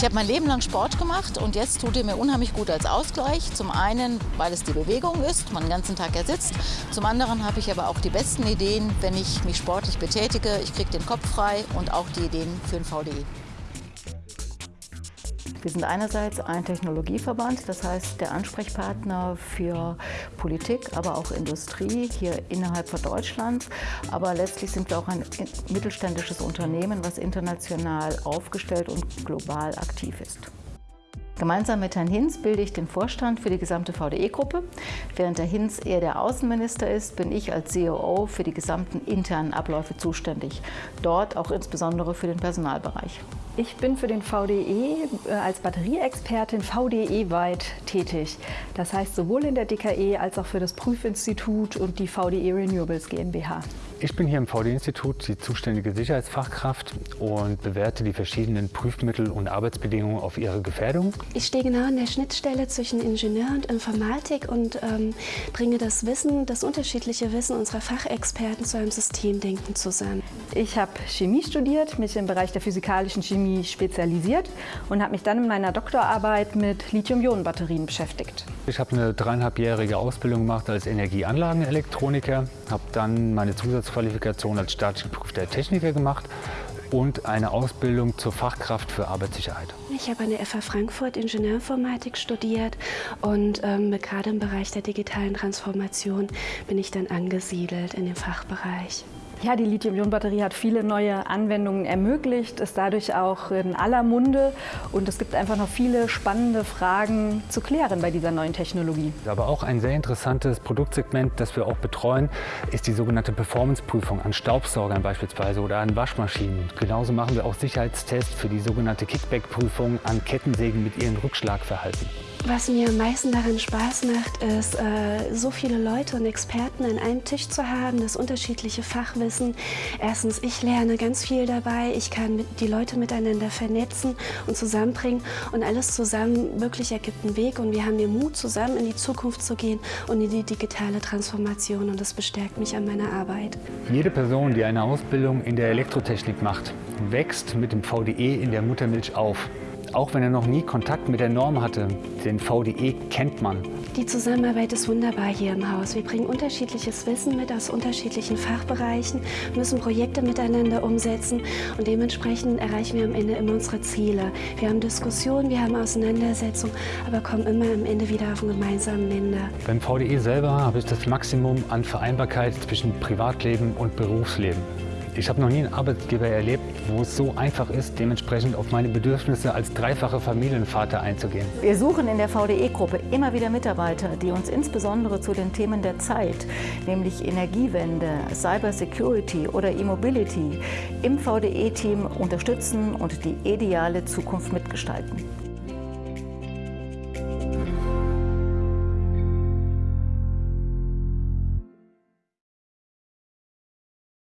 Ich habe mein Leben lang Sport gemacht und jetzt tut er mir unheimlich gut als Ausgleich. Zum einen, weil es die Bewegung ist, man den ganzen Tag ja sitzt. Zum anderen habe ich aber auch die besten Ideen, wenn ich mich sportlich betätige. Ich kriege den Kopf frei und auch die Ideen für den VDI. Wir sind einerseits ein Technologieverband, das heißt der Ansprechpartner für Politik, aber auch Industrie hier innerhalb von Deutschland. Aber letztlich sind wir auch ein mittelständisches Unternehmen, was international aufgestellt und global aktiv ist. Gemeinsam mit Herrn Hinz bilde ich den Vorstand für die gesamte VDE-Gruppe. Während der Hinz eher der Außenminister ist, bin ich als COO für die gesamten internen Abläufe zuständig. Dort auch insbesondere für den Personalbereich. Ich bin für den VDE äh, als Batterieexpertin VDE-weit tätig. Das heißt sowohl in der DKE als auch für das Prüfinstitut und die VDE Renewables GmbH. Ich bin hier im VD-Institut die zuständige Sicherheitsfachkraft und bewerte die verschiedenen Prüfmittel und Arbeitsbedingungen auf ihre Gefährdung. Ich stehe genau an der Schnittstelle zwischen Ingenieur und Informatik und ähm, bringe das Wissen, das unterschiedliche Wissen unserer Fachexperten zu einem Systemdenken zusammen. Ich habe Chemie studiert, mich im Bereich der physikalischen Chemie spezialisiert und habe mich dann in meiner Doktorarbeit mit Lithium-Ionen-Batterien beschäftigt. Ich habe eine dreieinhalbjährige Ausbildung gemacht als Energieanlagenelektroniker, habe dann meine Zusatzqualifikation als staatlich geprüfter Techniker gemacht und eine Ausbildung zur Fachkraft für Arbeitssicherheit. Ich habe an der FH Frankfurt Ingenieurinformatik studiert und ähm, gerade im Bereich der digitalen Transformation bin ich dann angesiedelt in dem Fachbereich. Ja, die Lithium-Ionen-Batterie hat viele neue Anwendungen ermöglicht, ist dadurch auch in aller Munde und es gibt einfach noch viele spannende Fragen zu klären bei dieser neuen Technologie. Aber auch ein sehr interessantes Produktsegment, das wir auch betreuen, ist die sogenannte Performance-Prüfung an Staubsaugern beispielsweise oder an Waschmaschinen. Genauso machen wir auch Sicherheitstests für die sogenannte Kickback-Prüfung an Kettensägen mit ihrem Rückschlagverhalten. Was mir am meisten daran Spaß macht, ist, äh, so viele Leute und Experten an einem Tisch zu haben, das unterschiedliche Fachwissen. Erstens, ich lerne ganz viel dabei, ich kann die Leute miteinander vernetzen und zusammenbringen und alles zusammen wirklich ergibt einen Weg und wir haben den Mut, zusammen in die Zukunft zu gehen und in die digitale Transformation und das bestärkt mich an meiner Arbeit. Jede Person, die eine Ausbildung in der Elektrotechnik macht, wächst mit dem VDE in der Muttermilch auf. Auch wenn er noch nie Kontakt mit der Norm hatte, den VDE kennt man. Die Zusammenarbeit ist wunderbar hier im Haus. Wir bringen unterschiedliches Wissen mit aus unterschiedlichen Fachbereichen, müssen Projekte miteinander umsetzen und dementsprechend erreichen wir am Ende immer unsere Ziele. Wir haben Diskussionen, wir haben Auseinandersetzungen, aber kommen immer am Ende wieder auf einen gemeinsamen Nenner. Beim VDE selber habe ich das Maximum an Vereinbarkeit zwischen Privatleben und Berufsleben. Ich habe noch nie einen Arbeitgeber erlebt, wo es so einfach ist, dementsprechend auf meine Bedürfnisse als dreifacher Familienvater einzugehen. Wir suchen in der VDE-Gruppe immer wieder Mitarbeiter, die uns insbesondere zu den Themen der Zeit, nämlich Energiewende, Cybersecurity oder E-Mobility, im VDE-Team unterstützen und die ideale Zukunft mitgestalten.